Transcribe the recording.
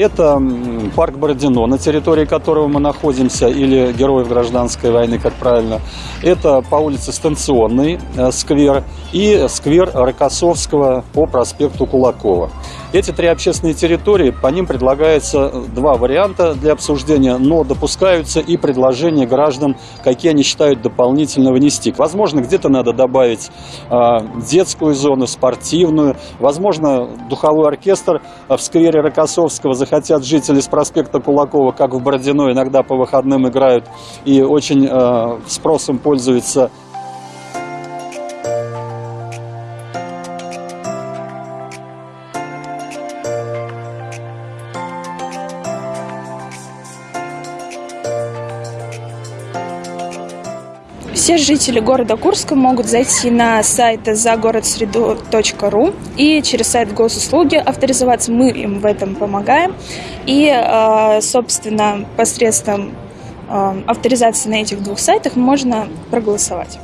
это парк Бородино, на территории которого мы находимся, или Героев гражданской войны, как правильно. Это по улице Станционный э, сквер и сквер Рокоссовского по проспекту Кулакова. Эти три общественные территории, по ним предлагается два варианта для обсуждения, но допускаются и предложения граждан, какие они считают дополнительно внести. Возможно, где-то надо добавить э, детскую зону, спортивную, возможно, духовой оркестр в сквере Рокоссовского захотят жители с проспекта Кулакова, как в Бородино, иногда по выходным играют и очень э, спросом пользуются Все жители города Курска могут зайти на сайт загородсреду.ру и через сайт госуслуги авторизоваться. Мы им в этом помогаем. И, э, собственно, посредством э, авторизации на этих двух сайтах можно проголосовать.